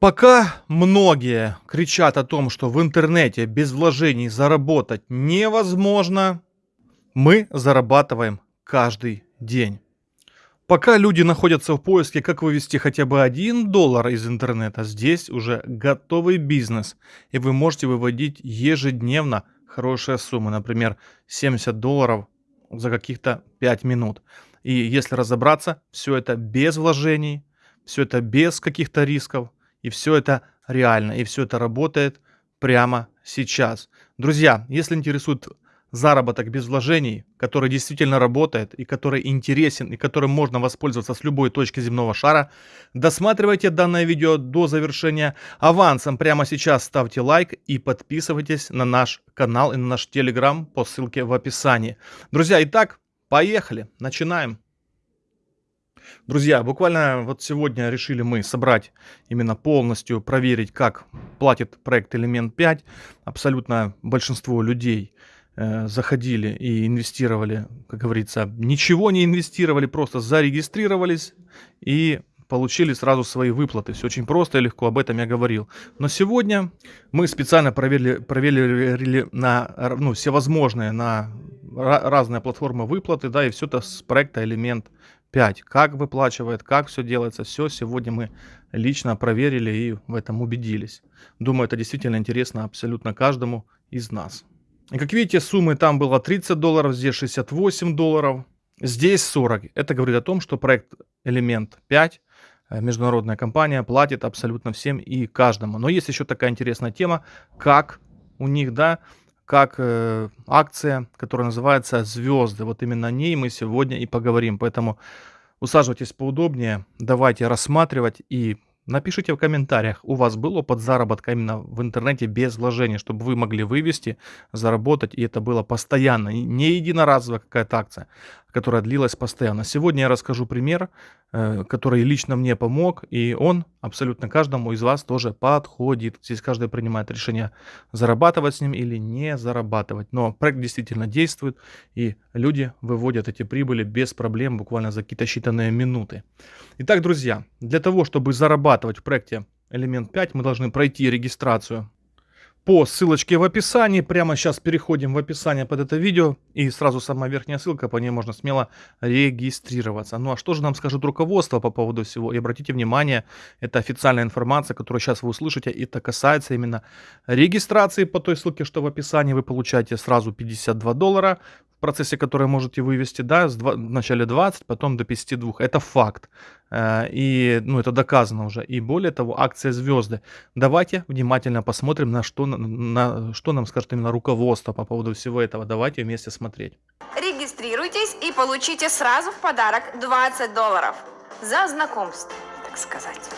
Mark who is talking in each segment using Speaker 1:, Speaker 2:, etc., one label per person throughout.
Speaker 1: Пока многие кричат о том, что в интернете без вложений заработать невозможно, мы зарабатываем каждый день. Пока люди находятся в поиске, как вывести хотя бы 1 доллар из интернета, здесь уже готовый бизнес, и вы можете выводить ежедневно хорошие суммы, например, 70 долларов за каких-то 5 минут. И если разобраться, все это без вложений, все это без каких-то рисков, и все это реально, и все это работает прямо сейчас. Друзья, если интересует заработок без вложений, который действительно работает и который интересен и которым можно воспользоваться с любой точки земного шара, досматривайте данное видео до завершения. Авансом прямо сейчас ставьте лайк и подписывайтесь на наш канал и на наш телеграм по ссылке в описании. Друзья, итак, поехали, начинаем. Друзья, буквально вот сегодня решили мы собрать именно полностью, проверить, как платит проект Элемент 5. Абсолютно большинство людей э, заходили и инвестировали, как говорится, ничего не инвестировали, просто зарегистрировались и получили сразу свои выплаты. Все очень просто и легко, об этом я говорил. Но сегодня мы специально проверили, проверили на ну, всевозможные, на разные платформы выплаты, да, и все это с проекта Элемент 5. Как выплачивает, как все делается, все сегодня мы лично проверили и в этом убедились. Думаю, это действительно интересно абсолютно каждому из нас. И как видите, суммы там было 30 долларов, здесь 68 долларов, здесь 40. Это говорит о том, что проект Элемент 5 э, международная компания платит абсолютно всем и каждому. Но есть еще такая интересная тема, как у них, да, как э, акция, которая называется «Звезды». Вот именно о ней мы сегодня и поговорим. Поэтому усаживайтесь поудобнее, давайте рассматривать и Напишите в комментариях, у вас был опыт заработка именно в интернете без вложений, чтобы вы могли вывести, заработать, и это было постоянно, не единоразовая какая-то акция, которая длилась постоянно. Сегодня я расскажу пример, э, который лично мне помог, и он абсолютно каждому из вас тоже подходит. Здесь каждый принимает решение, зарабатывать с ним или не зарабатывать. Но проект действительно действует, и люди выводят эти прибыли без проблем буквально за какие-то считанные минуты. Итак, друзья, для того, чтобы зарабатывать в проекте Элемент 5, мы должны пройти регистрацию по ссылочке в описании. Прямо сейчас переходим в описание под это видео. И сразу самая верхняя ссылка, по ней можно смело регистрироваться. Ну а что же нам скажет руководство по поводу всего? И обратите внимание, это официальная информация, которую сейчас вы услышите. Это касается именно регистрации по той ссылке, что в описании. Вы получаете сразу 52 доллара в процессе, который можете вывести, да, с 2, вначале 20, потом до 52. Это факт. Э, и, ну, это доказано уже. И более того, акция «Звезды». Давайте внимательно посмотрим, на что, на, что нам скажет именно руководство по поводу всего этого. Давайте вместе смотреть.
Speaker 2: Регистрируйтесь и получите сразу в подарок 20 долларов за знакомство, так сказать.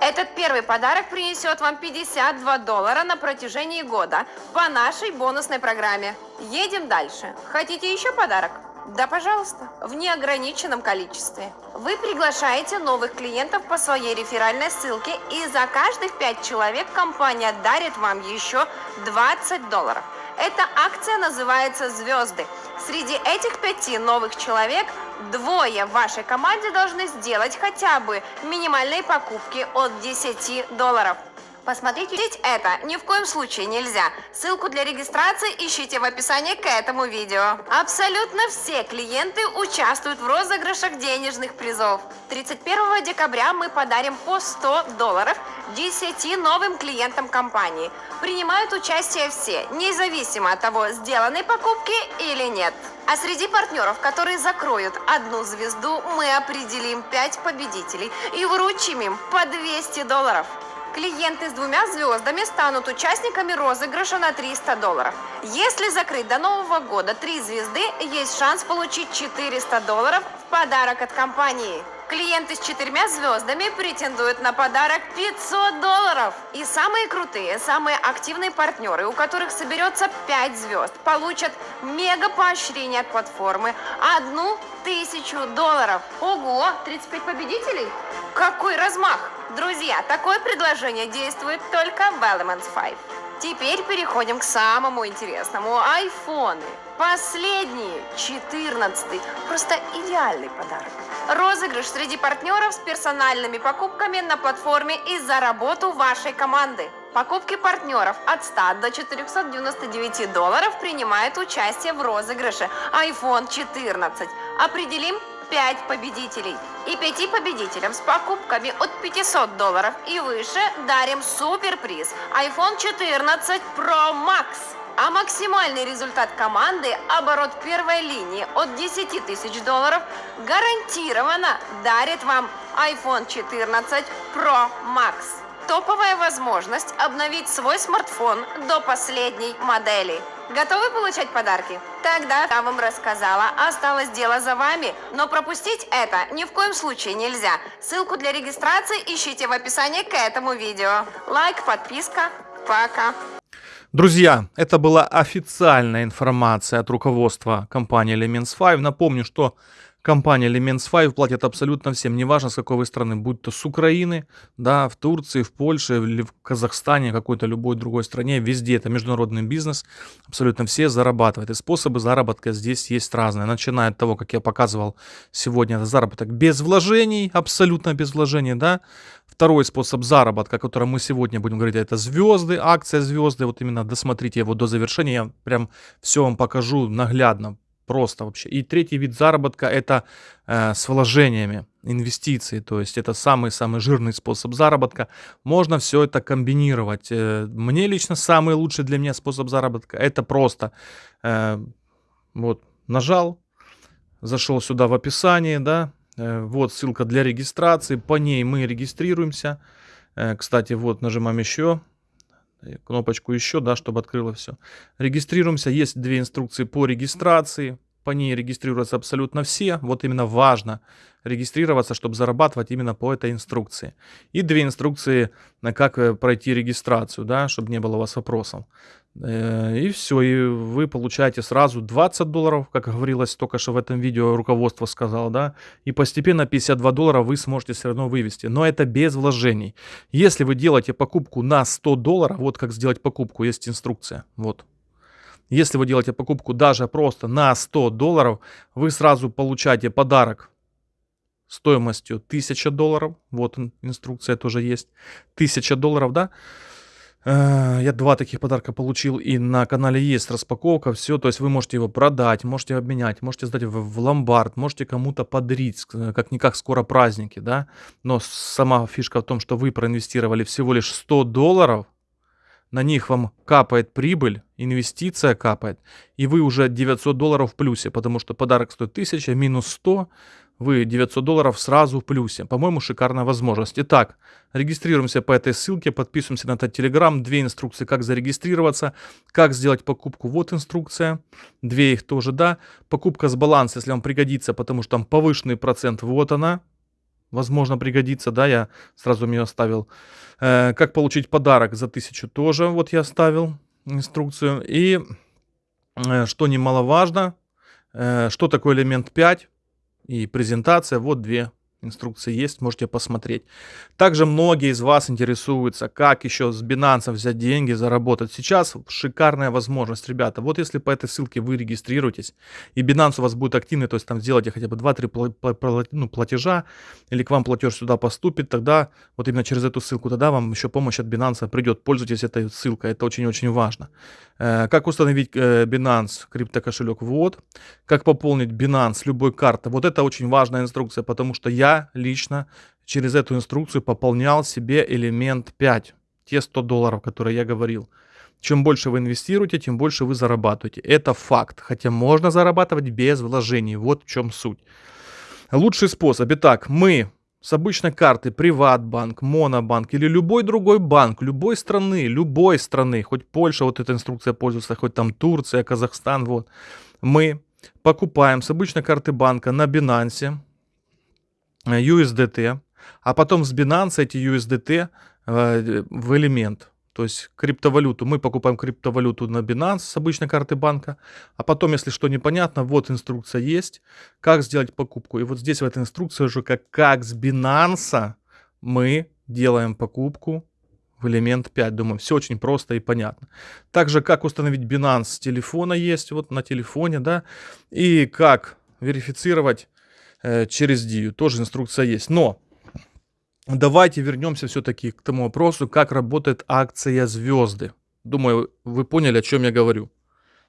Speaker 2: Этот первый подарок принесет вам 52 доллара на протяжении года по нашей бонусной программе. Едем дальше. Хотите еще подарок? Да, пожалуйста, в неограниченном количестве. Вы приглашаете новых клиентов по своей реферальной ссылке, и за каждых 5 человек компания дарит вам еще 20 долларов. Эта акция называется «Звезды». Среди этих пяти новых человек двое в вашей команде должны сделать хотя бы минимальные покупки от 10 долларов. Посмотрите это ни в коем случае нельзя. Ссылку для регистрации ищите в описании к этому видео. Абсолютно все клиенты участвуют в розыгрышах денежных призов. 31 декабря мы подарим по 100 долларов 10 новым клиентам компании. Принимают участие все, независимо от того, сделаны покупки или нет. А среди партнеров, которые закроют одну звезду, мы определим 5 победителей и вручим им по 200 долларов. Клиенты с двумя звездами станут участниками розыгрыша на 300 долларов. Если закрыть до Нового года три звезды, есть шанс получить 400 долларов в подарок от компании. Клиенты с четырьмя звездами претендуют на подарок 500 долларов. И самые крутые, самые активные партнеры, у которых соберется 5 звезд, получат мега поощрение от платформы одну тысячу долларов. Ого, 35 победителей? Какой размах! Друзья, такое предложение действует только в Elements 5. Теперь переходим к самому интересному. Айфоны. Последние, 14 Просто идеальный подарок. Розыгрыш среди партнеров с персональными покупками на платформе и за работу вашей команды. Покупки партнеров от 100 до 499 долларов принимают участие в розыгрыше iPhone 14. Определим 5 победителей. И пяти победителям с покупками от 500 долларов и выше дарим суперприз iPhone 14 Pro Max. А максимальный результат команды, оборот первой линии от 10 тысяч долларов, гарантированно дарит вам iPhone 14 Pro Max. Топовая возможность обновить свой смартфон до последней модели. Готовы получать подарки? Тогда я вам рассказала. Осталось дело за вами. Но пропустить это ни в коем случае нельзя. Ссылку для регистрации ищите в описании к этому видео. Лайк, подписка. Пока.
Speaker 1: Друзья, это была официальная информация от руководства компании Elements 5. Напомню, что компания Elements 5 платит абсолютно всем, неважно с какой вы страны, будь то с Украины, да, в Турции, в Польше или в Казахстане, какой-то любой другой стране, везде это международный бизнес, абсолютно все зарабатывают. И способы заработка здесь есть разные, начиная от того, как я показывал сегодня, это заработок без вложений, абсолютно без вложений, да. Второй способ заработка, о котором мы сегодня будем говорить, это звезды, акция звезды, вот именно досмотрите его до завершения, я прям все вам покажу наглядно, Просто вообще. И третий вид заработка это э, с вложениями, инвестиции. То есть это самый-самый жирный способ заработка. Можно все это комбинировать. Э, мне лично самый лучший для меня способ заработка это просто э, вот нажал, зашел сюда в описание, да, э, вот ссылка для регистрации, по ней мы регистрируемся. Э, кстати, вот нажимаем еще кнопочку еще, да, чтобы открыло все. Регистрируемся. Есть две инструкции по регистрации. По ней регистрируются абсолютно все. Вот именно важно регистрироваться, чтобы зарабатывать именно по этой инструкции. И две инструкции, на как э, пройти регистрацию, да, чтобы не было у вас вопросов. Э, и все, и вы получаете сразу 20 долларов, как говорилось только что в этом видео, руководство сказал, да, и постепенно 52 доллара вы сможете все равно вывести, но это без вложений. Если вы делаете покупку на 100 долларов, вот как сделать покупку, есть инструкция, вот. Если вы делаете покупку даже просто на 100 долларов, вы сразу получаете подарок стоимостью 1000 долларов, вот инструкция тоже есть, 1000 долларов, да, я два таких подарка получил, и на канале есть распаковка, все, то есть вы можете его продать, можете обменять, можете сдать в, в ломбард, можете кому-то подарить, как-никак скоро праздники, да, но сама фишка в том, что вы проинвестировали всего лишь 100 долларов, на них вам капает прибыль, инвестиция капает, и вы уже 900 долларов в плюсе, потому что подарок стоит 1000, минус 100, вы 900 долларов сразу в плюсе. По-моему, шикарная возможность. Итак, регистрируемся по этой ссылке, подписываемся на этот телеграм. Две инструкции, как зарегистрироваться, как сделать покупку. Вот инструкция. Две их тоже, да. Покупка с баланса, если вам пригодится, потому что там повышенный процент. Вот она. Возможно, пригодится, да, я сразу ее оставил. Э, как получить подарок за 1000 тоже, вот я оставил инструкцию. И, э, что немаловажно, э, что такое элемент 5, и презентация. Вот две инструкции есть, можете посмотреть. Также многие из вас интересуются, как еще с Binance взять деньги, заработать. Сейчас шикарная возможность, ребята. Вот если по этой ссылке вы регистрируетесь, и Binance у вас будет активный, то есть там сделайте хотя бы 2-3 ну, платежа, или к вам платеж сюда поступит, тогда вот именно через эту ссылку, тогда вам еще помощь от Binance придет. Пользуйтесь этой ссылкой, это очень-очень важно. Э, как установить э, Binance криптокошелек? Вот. Как пополнить Binance любой карты? Вот это очень важная инструкция, потому что я лично через эту инструкцию пополнял себе элемент 5, те 100 долларов, которые я говорил. Чем больше вы инвестируете, тем больше вы зарабатываете. Это факт. Хотя можно зарабатывать без вложений. Вот в чем суть. Лучший способ. Итак, мы с обычной карты Приватбанк, Монобанк или любой другой банк, любой страны, любой страны, хоть Польша, вот эта инструкция пользуется, хоть там Турция, Казахстан, вот, мы покупаем с обычной карты банка на Binance USDT, а потом с Binance эти USDT э, в элемент. То есть криптовалюту. Мы покупаем криптовалюту на Binance с обычной карты банка. А потом, если что непонятно, вот инструкция есть, как сделать покупку. И вот здесь в этой инструкции уже как, как с Binance мы делаем покупку в элемент 5. Думаю, все очень просто и понятно. Также, как установить Binance с телефона есть, вот на телефоне, да, и как верифицировать э, через DIU, тоже инструкция есть. Но давайте вернемся все-таки к тому вопросу, как работает акция звезды. Думаю, вы поняли, о чем я говорю.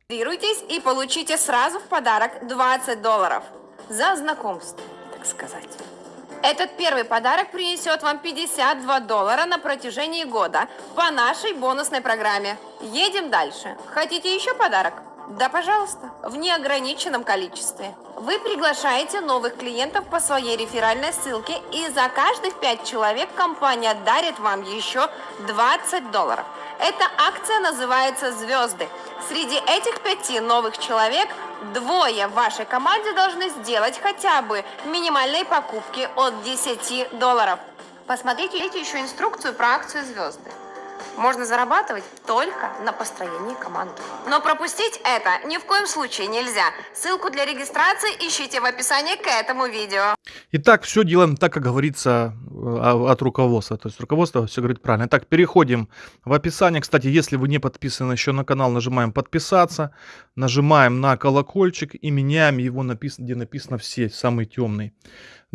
Speaker 2: Регистрируйтесь и получите сразу в подарок 20 долларов за знакомство, так сказать. Этот первый подарок принесет вам 52 доллара на протяжении года по нашей бонусной программе. Едем дальше. Хотите еще подарок? Да, пожалуйста, в неограниченном количестве. Вы приглашаете новых клиентов по своей реферальной ссылке, и за каждых 5 человек компания дарит вам еще 20 долларов. Эта акция называется «Звезды». Среди этих пяти новых человек двое в вашей команде должны сделать хотя бы минимальные покупки от 10 долларов. Посмотрите еще инструкцию про акцию «Звезды». Можно зарабатывать только на построении команды. Но пропустить это ни в коем случае нельзя. Ссылку для регистрации ищите в описании к этому видео.
Speaker 1: Итак, все делаем так, как говорится э, от руководства. То есть руководство все говорит правильно. Итак, переходим в описание. Кстати, если вы не подписаны еще на канал, нажимаем подписаться. Нажимаем на колокольчик и меняем его, где написано все, самый темный.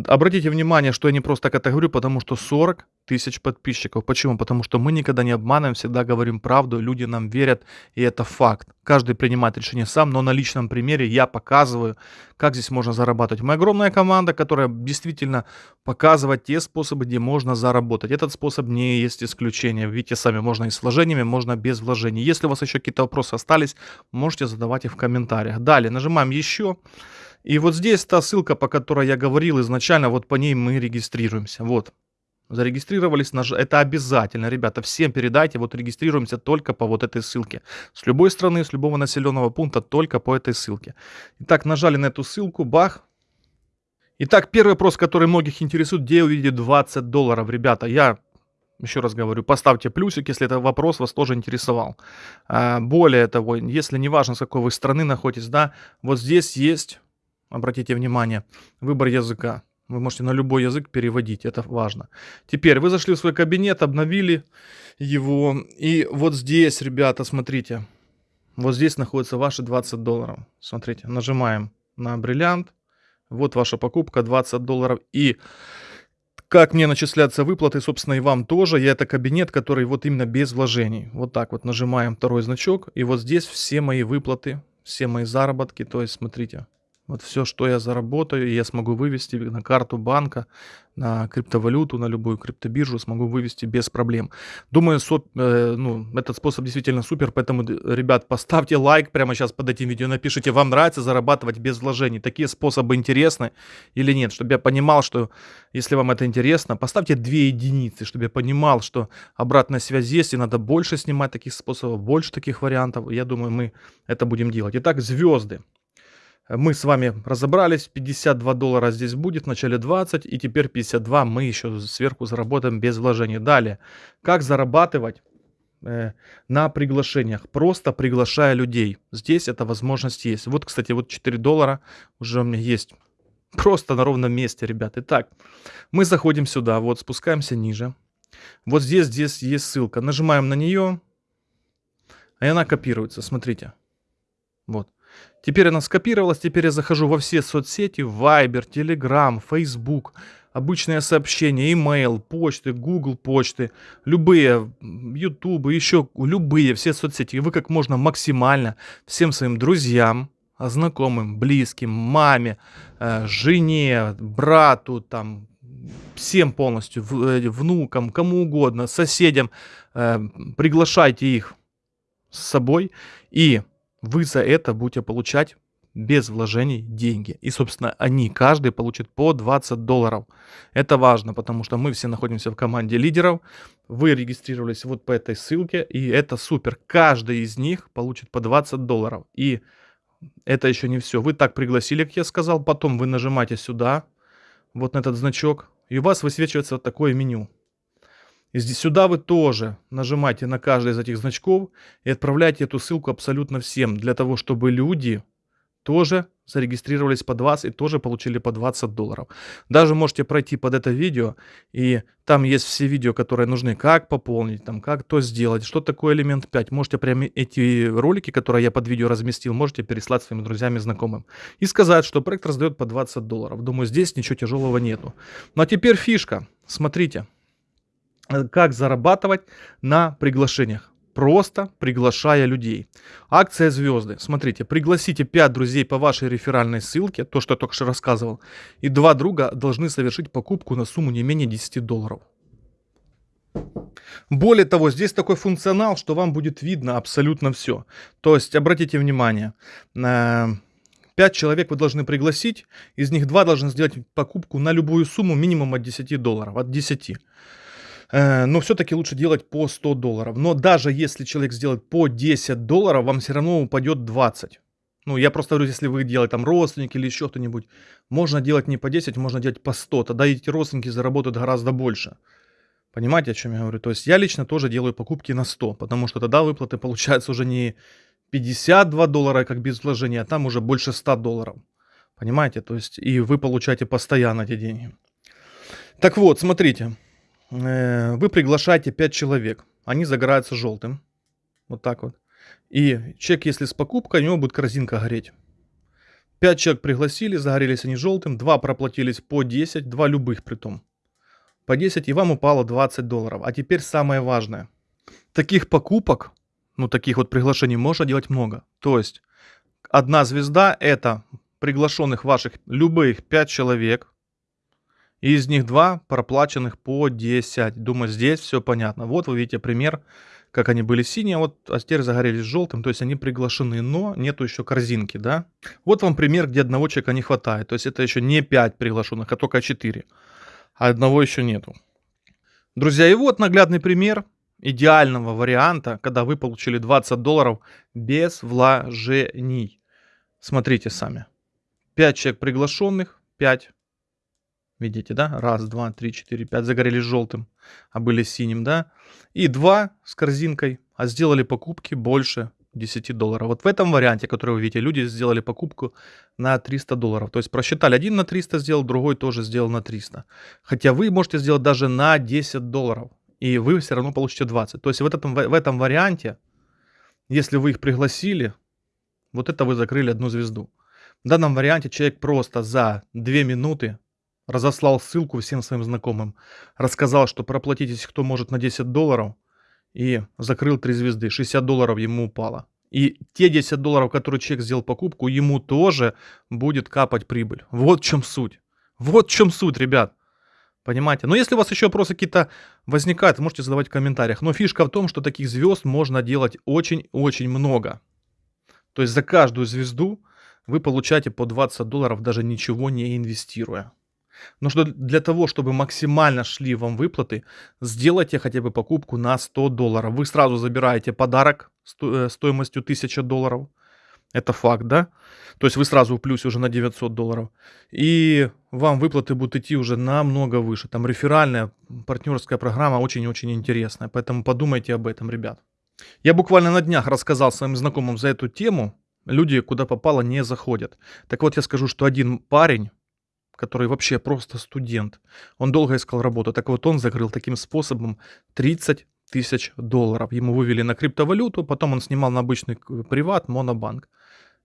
Speaker 1: Обратите внимание, что я не просто так это говорю, потому что 40 тысяч подписчиков. Почему? Потому что мы никогда не обманываем, всегда говорим правду, люди нам верят, и это факт. Каждый принимает решение сам, но на личном примере я показываю, как здесь можно зарабатывать. Мы огромная команда, которая действительно показывает те способы, где можно заработать. Этот способ не есть исключение. Видите сами, можно и с вложениями, можно без вложений. Если у вас еще какие-то вопросы остались, можете задавать их в комментариях. Далее нажимаем «Еще». И вот здесь та ссылка, по которой я говорил изначально, вот по ней мы регистрируемся. Вот. Зарегистрировались, наж... это обязательно, ребята, всем передайте, вот регистрируемся только по вот этой ссылке. С любой страны, с любого населенного пункта, только по этой ссылке. Итак, нажали на эту ссылку, бах. Итак, первый вопрос, который многих интересует, где увидеть 20 долларов, ребята, я еще раз говорю, поставьте плюсик, если этот вопрос вас тоже интересовал. А, более того, если не важно, с какой вы страны находитесь, да, вот здесь есть Обратите внимание, выбор языка. Вы можете на любой язык переводить, это важно. Теперь вы зашли в свой кабинет, обновили его. И вот здесь, ребята, смотрите. Вот здесь находятся ваши 20 долларов. Смотрите, нажимаем на бриллиант. Вот ваша покупка 20 долларов. И как мне начисляться выплаты, собственно, и вам тоже. Я это кабинет, который вот именно без вложений. Вот так вот нажимаем второй значок. И вот здесь все мои выплаты, все мои заработки. То есть, смотрите, вот все, что я заработаю, я смогу вывести на карту банка, на криптовалюту, на любую криптобиржу, смогу вывести без проблем. Думаю, соп, э, ну, этот способ действительно супер, поэтому, ребят, поставьте лайк прямо сейчас под этим видео, напишите, вам нравится зарабатывать без вложений, такие способы интересны или нет, чтобы я понимал, что если вам это интересно, поставьте две единицы, чтобы я понимал, что обратная связь есть, и надо больше снимать таких способов, больше таких вариантов, я думаю, мы это будем делать. Итак, звезды. Мы с вами разобрались, 52 доллара здесь будет, в начале 20, и теперь 52 мы еще сверху заработаем без вложений. Далее, как зарабатывать э, на приглашениях, просто приглашая людей. Здесь эта возможность есть. Вот, кстати, вот 4 доллара уже у меня есть. Просто на ровном месте, ребят. Итак, мы заходим сюда, вот спускаемся ниже. Вот здесь, здесь есть ссылка. Нажимаем на нее, и она копируется, смотрите. Вот. Теперь она скопировалась, теперь я захожу во все соцсети, Viber, Telegram, Facebook, обычные сообщения, email, почты, Google почты, любые, YouTube, еще любые, все соцсети. И вы как можно максимально всем своим друзьям, знакомым, близким, маме, э, жене, брату, там, всем полностью, э, внукам, кому угодно, соседям, э, приглашайте их с собой и вы за это будете получать без вложений деньги. И, собственно, они, каждый получит по 20 долларов. Это важно, потому что мы все находимся в команде лидеров. Вы регистрировались вот по этой ссылке, и это супер. Каждый из них получит по 20 долларов. И это еще не все. Вы так пригласили, как я сказал, потом вы нажимаете сюда, вот на этот значок, и у вас высвечивается вот такое меню. Здесь сюда вы тоже нажимаете на каждый из этих значков и отправляете эту ссылку абсолютно всем, для того, чтобы люди тоже зарегистрировались под вас и тоже получили по 20 долларов. Даже можете пройти под это видео, и там есть все видео, которые нужны, как пополнить, там, как то сделать, что такое элемент 5. Можете прямо эти ролики, которые я под видео разместил, можете переслать своим друзьям и знакомым. И сказать, что проект раздает по 20 долларов. Думаю, здесь ничего тяжелого нету. Ну а теперь фишка. Смотрите, как зарабатывать на приглашениях просто приглашая людей. Акция звезды. Смотрите, пригласите 5 друзей по вашей реферальной ссылке, то, что я только что рассказывал, и два друга должны совершить покупку на сумму не менее 10 долларов. Более того, здесь такой функционал, что вам будет видно абсолютно все. То есть, обратите внимание, 5 э, человек вы должны пригласить, из них 2 должны сделать покупку на любую сумму минимум от 10 долларов, от 10. Э, но все-таки лучше делать по 100 долларов. Но даже если человек сделает по 10 долларов, вам все равно упадет 20. Ну, я просто говорю, если вы делаете там родственники или еще кто-нибудь, можно делать не по 10, можно делать по 100. Тогда эти родственники заработают гораздо больше. Понимаете, о чем я говорю? То есть я лично тоже делаю покупки на 100, потому что тогда выплаты получаются уже не 52 доллара, как без вложения, а там уже больше 100 долларов. Понимаете? То есть и вы получаете постоянно эти деньги. Так вот, смотрите. Э, вы приглашаете 5 человек, они загораются желтым, вот так вот. И чек, если с покупкой, у него будет корзинка гореть. 5 человек пригласили, загорелись они желтым, 2 проплатились по 10, 2 любых при том. По 10 и вам упало 20 долларов. А теперь самое важное. Таких покупок, ну таких вот приглашений можно делать много. То есть одна звезда это приглашенных ваших любых 5 человек, из них два проплаченных по 10. Думаю, здесь все понятно. Вот вы видите пример, как они были синие, вот, а теперь загорелись желтым, то есть они приглашены, но нету еще корзинки, да. Вот вам пример, где одного человека не хватает, то есть это еще не 5 приглашенных, а только 4, а одного еще нету. Друзья, и вот наглядный пример идеального варианта, когда вы получили 20 долларов без вложений. Смотрите сами. 5 человек приглашенных, 5 Видите, да? Раз, два, три, четыре, пять. Загорелись желтым, а были синим, да? И два с корзинкой, а сделали покупки больше 10 долларов. Вот в этом варианте, который вы видите, люди сделали покупку на 300 долларов. То есть просчитали, один на 300 сделал, другой тоже сделал на 300. Хотя вы можете сделать даже на 10 долларов, и вы все равно получите 20. То есть в этом, в этом варианте, если вы их пригласили, вот это вы закрыли одну звезду. В данном варианте человек просто за 2 минуты разослал ссылку всем своим знакомым, рассказал, что проплатитесь кто может на 10 долларов, и закрыл 3 звезды, 60 долларов ему упало. И те 10 долларов, которые человек сделал покупку, ему тоже будет капать прибыль. Вот в чем суть. Вот в чем суть, ребят. Понимаете? Но если у вас еще вопросы какие-то возникают, можете задавать в комментариях. Но фишка в том, что таких звезд можно делать очень-очень много. То есть за каждую звезду вы получаете по 20 долларов, даже ничего не инвестируя. Но что для того, чтобы максимально шли вам выплаты, сделайте хотя бы покупку на 100 долларов. Вы сразу забираете подарок э, стоимостью 1000 долларов. Это факт, да? То есть вы сразу в плюсе уже на 900 долларов. И вам выплаты будут идти уже намного выше. Там реферальная партнерская программа очень-очень интересная. Поэтому подумайте об этом, ребят. Я буквально на днях рассказал своим знакомым за эту тему. Люди, куда попало, не заходят. Так вот, я скажу, что один парень который вообще просто студент. Он долго искал работу. Так вот, он закрыл таким способом 30 тысяч долларов. Ему вывели на криптовалюту, потом он снимал на обычный приват, монобанк.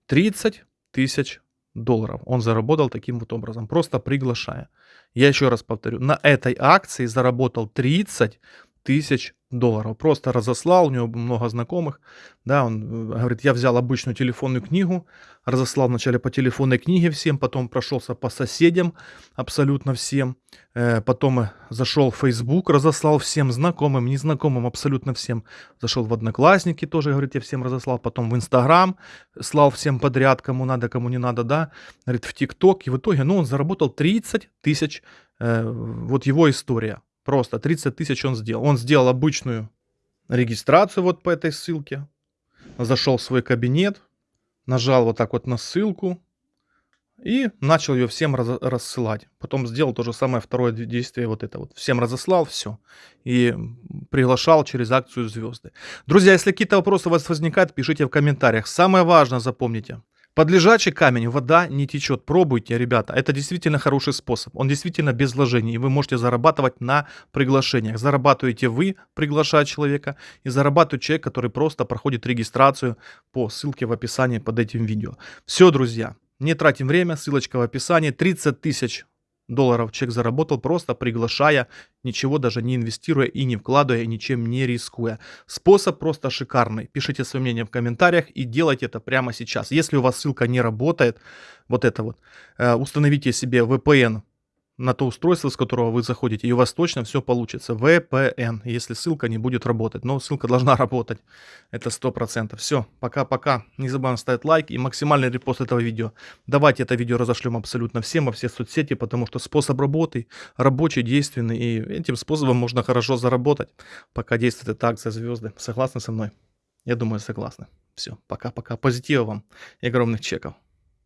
Speaker 1: 30 тысяч долларов он заработал таким вот образом, просто приглашая. Я еще раз повторю, на этой акции заработал 30 тысяч долларов. Просто разослал, у него много знакомых. Да, он э, говорит, я взял обычную телефонную книгу, разослал вначале по телефонной книге всем, потом прошелся по соседям абсолютно всем. Э, потом э, зашел в Facebook, разослал всем знакомым, незнакомым, абсолютно всем. Зашел в Одноклассники тоже, говорит, я всем разослал. Потом в Инстаграм слал всем подряд, кому надо, кому не надо, да. Говорит, в ТикТок. И в итоге, ну, он заработал 30 тысяч. Вот его история. Просто 30 тысяч он сделал. Он сделал обычную регистрацию вот по этой ссылке. Зашел в свой кабинет, нажал вот так вот на ссылку и начал ее всем раз, рассылать. Потом сделал то же самое второе действие вот это вот. Всем разослал все и приглашал через акцию звезды. Друзья, если какие-то вопросы у вас возникают, пишите в комментариях. Самое важное запомните. Под лежачий камень вода не течет. Пробуйте, ребята. Это действительно хороший способ. Он действительно без вложений. И вы можете зарабатывать на приглашениях. Зарабатываете вы, приглашая человека, и зарабатывает человек, который просто проходит регистрацию по ссылке в описании под этим видео. Все, друзья. Не тратим время, ссылочка в описании. 30 тысяч долларов человек заработал, просто приглашая, ничего даже не инвестируя и не вкладывая, и ничем не рискуя. Способ просто шикарный. Пишите свое мнение в комментариях и делайте это прямо сейчас. Если у вас ссылка не работает, вот это вот, э, установите себе VPN на то устройство, с которого вы заходите, и у вас точно все получится. VPN, если ссылка не будет работать. Но ссылка должна работать. Это 100%. Все, пока-пока. Не забываем ставить лайк и максимальный репост этого видео. Давайте это видео разошлем абсолютно всем во все соцсети, потому что способ работы рабочий, действенный, и этим способом можно хорошо заработать, пока действует эта акция звезды. Согласны со мной? Я думаю, согласны. Все, пока-пока. Позитива вам и огромных чеков.